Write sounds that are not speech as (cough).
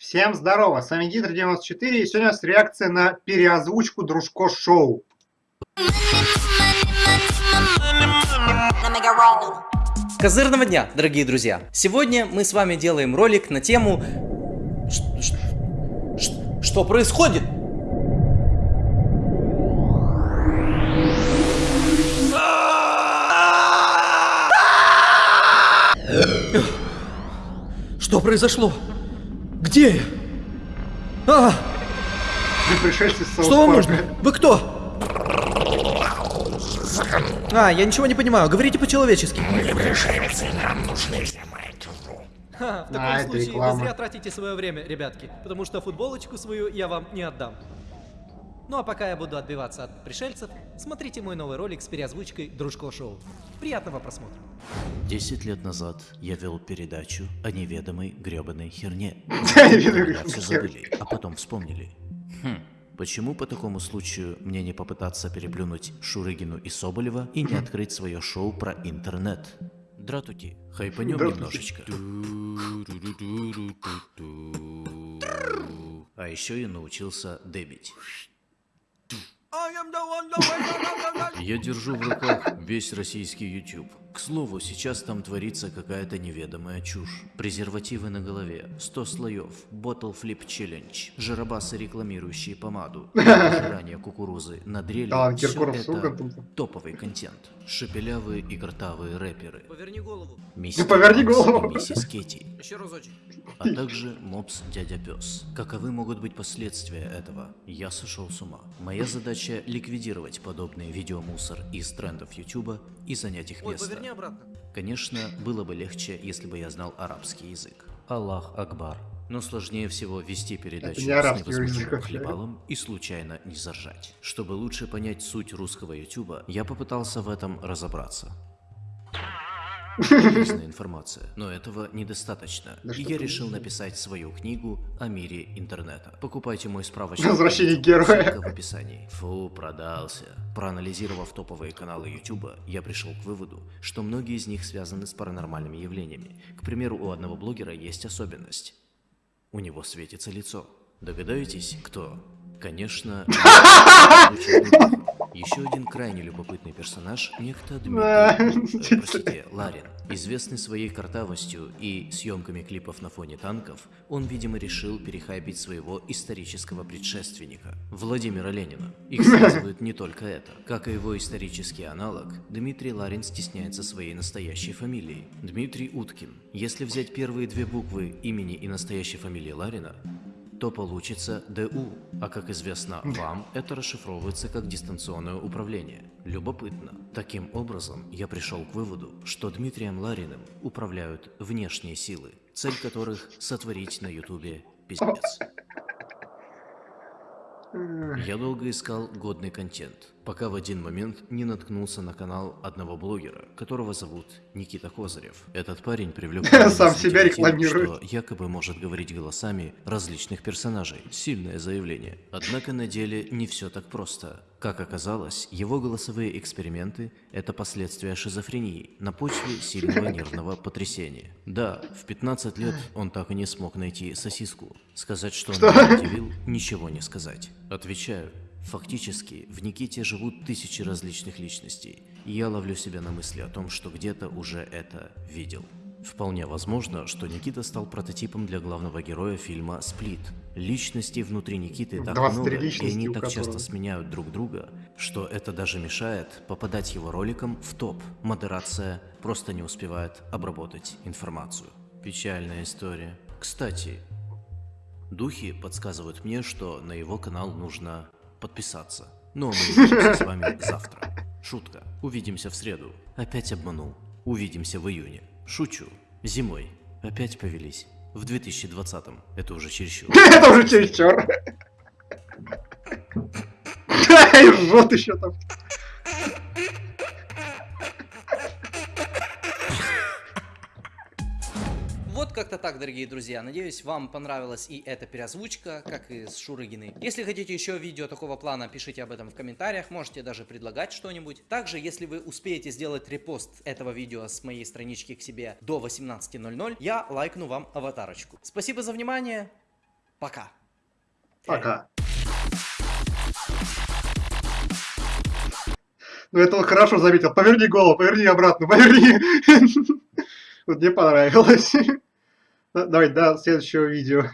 Всем здорово, с вами Гидр94, и сегодня у нас реакция на переозвучку Дружко Шоу. Козырного дня, дорогие друзья! Сегодня мы с вами делаем ролик на тему... Ш- Что происходит? Что произошло? Где я? А, Вы пришельцы с что вам нужно? Вы кто? А, я ничего не понимаю. Говорите по-человечески. Ха, в таком А, случае вы зря тратите свое время, ребятки, потому что футболочку свою я вам не отдам. Ну а пока я буду отбиваться от пришельцев, смотрите мой новый ролик с переозвучкой Дружко Шоу. Приятного просмотра. Десять лет назад я вел передачу о неведомой гребаной херне. (laughs) Все забыли, а потом вспомнили. Хм, почему по такому случаю мне не попытаться переплюнуть Шурыгину и Соболева и не открыть свое шоу про интернет? Дратути, хайпанем немножечко. А еще я научился дебить. Я держу в руках весь российский YouTube. К слову, сейчас там творится какая-то неведомая чушь. Презервативы на голове, 100 слоев, Bottle Flip Challenge, жиробасы, рекламирующие помаду, (laughs) пожирание кукурузы на дреле. Да, Всё Киркоров это топовый контент. Шепелявые и гортавые рэперы. Поверни голову. Мистер поверни Макс голову. миссис Кетти Еще разочек. а также мопс дядя пес. Каковы могут быть последствия этого? Я сошел с ума. Моя задача ликвидировать подобный видеомусор из трендов Ютуба и занять их место. Поверни обратно. Конечно, было бы легче, если бы я знал арабский язык. Аллах Акбар. Но сложнее всего вести передачу не с невозмутимым хлебалом и случайно не заржать. Чтобы лучше понять суть русского Ютуба, я попытался в этом разобраться. Полезная информация, но этого недостаточно. Да и я решил написать свою книгу о мире интернета. Покупайте мой справочник. Возвращение героя. в описании. Фу, продался. Проанализировав топовые каналы YouTube, я пришел к выводу, что многие из них связаны с паранормальными явлениями. К примеру, у одного блогера есть особенность. У него светится лицо. Догадаетесь, кто? Конечно, (laughs) еще один крайне любопытный персонаж, некто Дмитрий, э, (laughs) простите, Ларин. Известный своей картавостью и съемками клипов на фоне танков, он, видимо, решил перехайпить своего исторического предшественника, Владимира Ленина. Их (laughs) связывает не только это. Как и его исторический аналог, Дмитрий Ларин стесняется своей настоящей фамилии – Дмитрий Уткин. Если взять первые две буквы имени и настоящей фамилии Ларина, то получится ДУ, а как известно вам, это расшифровывается как дистанционное управление. Любопытно. Таким образом, я пришел к выводу, что Дмитрием Лариным управляют внешние силы, цель которых сотворить на ютубе пиздец. Я долго искал годный контент, пока в один момент не наткнулся на канал одного блогера, которого зовут Никита Козырев. Этот парень привлек (laughs) Сам себя рекламирует. что якобы может говорить голосами различных персонажей. Сильное заявление. Однако на деле не все так просто. Как оказалось, его голосовые эксперименты – это последствия шизофрении на почве сильного (laughs) нервного потрясения. Да, в 15 лет он так и не смог найти сосиску. Сказать, что он меня удивил, ничего не сказать. Отвечаю. Фактически, в Никите живут тысячи различных личностей, и я ловлю себя на мысли о том, что где-то уже это видел. Вполне возможно, что Никита стал прототипом для главного героя фильма «Сплит». Личностей внутри Никиты так 23 много, и они так часто которого. сменяют друг друга, что это даже мешает попадать его роликам в топ. Модерация просто не успевает обработать информацию. Печальная история. Кстати, духи подсказывают мне, что на его канал нужно подписаться. Но мы увидимся с вами завтра. Шутка. Увидимся в среду. Опять обманул. Увидимся в июне. Шучу. Зимой. Опять повелись. В 2020-м. Это уже чересчур. (laughs) Это уже чересчур. (laughs) Жжет еще там. Вот как-то так, дорогие друзья. Надеюсь, вам понравилась и эта переозвучка, как и с Шурыгиной. Если хотите еще видео такого плана, пишите об этом в комментариях, можете даже предлагать что-нибудь. Также, если вы успеете сделать репост этого видео с моей странички к себе до 18.00, я лайкну вам аватарочку. Спасибо за внимание Пока. Пока. Ну, это он хорошо заметил. Поверни голову, поверни обратно, поверни. (laughs) Вот мне понравилось. Давай до следующего видео.